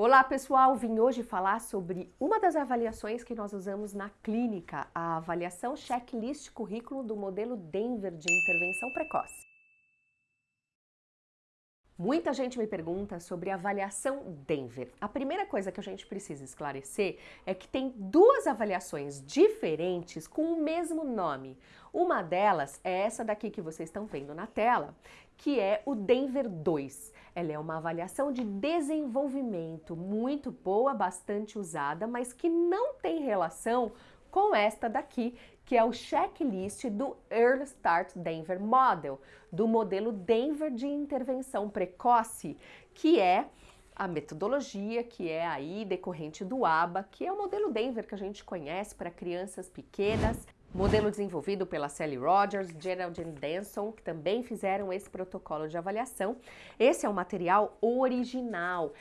Olá pessoal, vim hoje falar sobre uma das avaliações que nós usamos na clínica, a avaliação checklist currículo do modelo Denver de intervenção precoce. Muita gente me pergunta sobre a avaliação Denver. A primeira coisa que a gente precisa esclarecer é que tem duas avaliações diferentes com o mesmo nome. Uma delas é essa daqui que vocês estão vendo na tela, que é o Denver 2. Ela é uma avaliação de desenvolvimento muito boa, bastante usada, mas que não tem relação com esta daqui, que é o checklist do Early Start Denver Model, do modelo Denver de intervenção precoce, que é a metodologia que é aí decorrente do ABA, que é o modelo Denver que a gente conhece para crianças pequenas, modelo desenvolvido pela Sally Rogers, Geraldine Denson, que também fizeram esse protocolo de avaliação. Esse é o material original.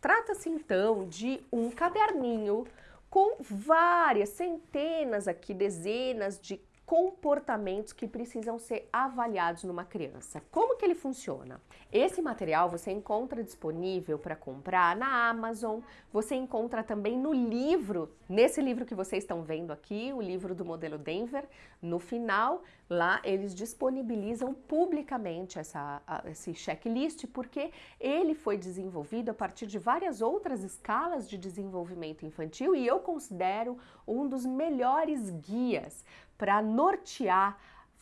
Trata-se então de um caderninho com várias, centenas aqui, dezenas de comportamentos que precisam ser avaliados numa criança. Como que ele funciona? Esse material você encontra disponível para comprar na Amazon, você encontra também no livro, nesse livro que vocês estão vendo aqui, o livro do modelo Denver, no final, lá eles disponibilizam publicamente essa, esse checklist, porque ele foi desenvolvido a partir de várias outras escalas de desenvolvimento infantil e eu considero um dos melhores guias para nortear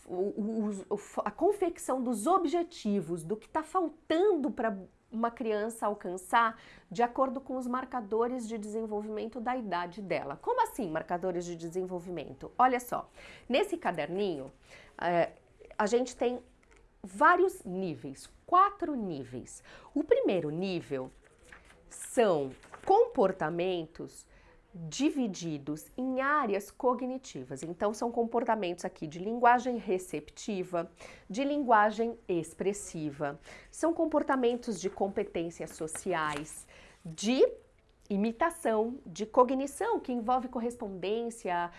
o, o, a confecção dos objetivos, do que está faltando para uma criança alcançar de acordo com os marcadores de desenvolvimento da idade dela. Como assim marcadores de desenvolvimento? Olha só, nesse caderninho é, a gente tem vários níveis, quatro níveis. O primeiro nível são comportamentos divididos em áreas cognitivas. Então, são comportamentos aqui de linguagem receptiva, de linguagem expressiva, são comportamentos de competências sociais, de imitação, de cognição, que envolve correspondência,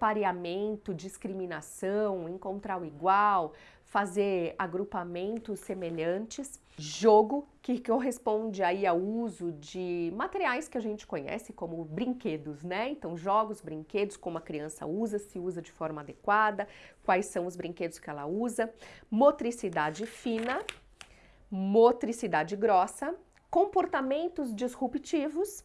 pareamento, discriminação, encontrar o igual, fazer agrupamentos semelhantes, jogo, que corresponde aí ao uso de materiais que a gente conhece como brinquedos, né? Então, jogos, brinquedos, como a criança usa, se usa de forma adequada, quais são os brinquedos que ela usa, motricidade fina, motricidade grossa, comportamentos disruptivos,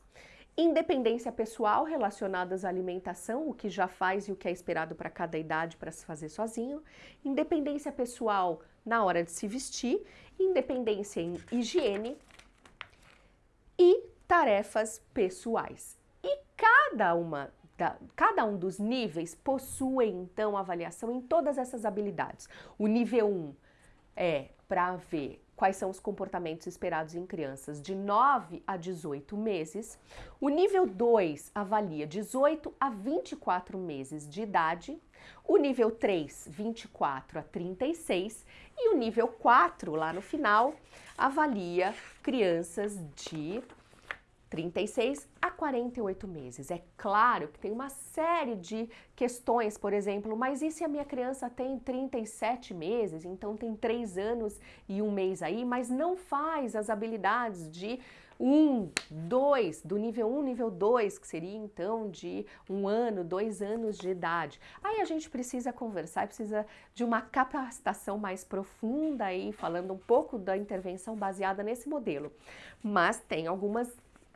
independência pessoal relacionadas à alimentação, o que já faz e o que é esperado para cada idade para se fazer sozinho, independência pessoal na hora de se vestir, independência em higiene e tarefas pessoais. E cada uma da, cada um dos níveis possui então avaliação em todas essas habilidades. O nível 1 é para ver quais são os comportamentos esperados em crianças de 9 a 18 meses. O nível 2 avalia 18 a 24 meses de idade. O nível 3, 24 a 36. E o nível 4, lá no final, avalia crianças de 36 a 48 meses. É claro que tem uma série de questões, por exemplo, mas e se a minha criança tem 37 meses, então tem 3 anos e um mês aí, mas não faz as habilidades de 1, 2, do nível 1, nível 2, que seria então de um ano, dois anos de idade. Aí a gente precisa conversar, precisa de uma capacitação mais profunda aí, falando um pouco da intervenção baseada nesse modelo. Mas tem algumas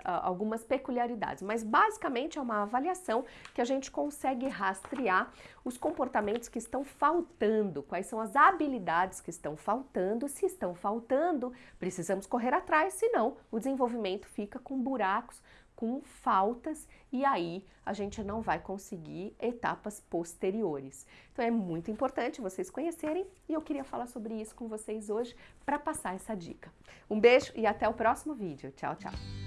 algumas peculiaridades, mas basicamente é uma avaliação que a gente consegue rastrear os comportamentos que estão faltando, quais são as habilidades que estão faltando, se estão faltando, precisamos correr atrás, senão o desenvolvimento fica com buracos, com faltas e aí a gente não vai conseguir etapas posteriores. Então é muito importante vocês conhecerem e eu queria falar sobre isso com vocês hoje para passar essa dica. Um beijo e até o próximo vídeo. Tchau, tchau!